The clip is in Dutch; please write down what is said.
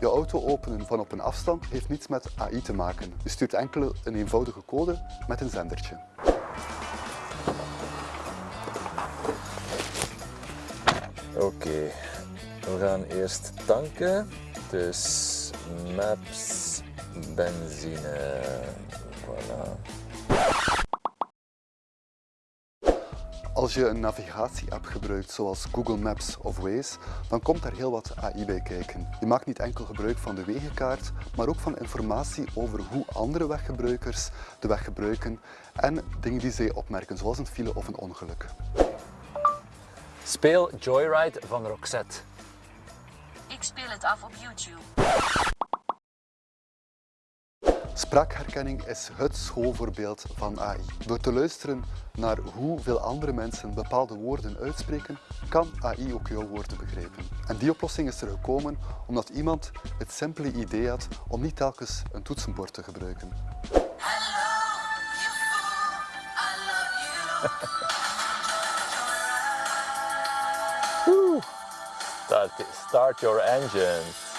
Je auto openen van op een afstand heeft niets met AI te maken. Je stuurt enkel een eenvoudige code met een zendertje. Oké, we gaan eerst tanken. Dus maps, benzine. Voilà. Als je een navigatie-app gebruikt zoals Google Maps of Waze, dan komt daar heel wat AI bij kijken. Je maakt niet enkel gebruik van de wegenkaart, maar ook van informatie over hoe andere weggebruikers de weg gebruiken en dingen die zij opmerken, zoals een file of een ongeluk. Speel Joyride van Roxette. Ik speel het af op YouTube. Spraakherkenning is het schoolvoorbeeld van AI. Door te luisteren naar hoeveel andere mensen bepaalde woorden uitspreken, kan AI ook jouw woorden begrijpen. En die oplossing is er gekomen omdat iemand het simpele idee had om niet telkens een toetsenbord te gebruiken. Start, start your engine.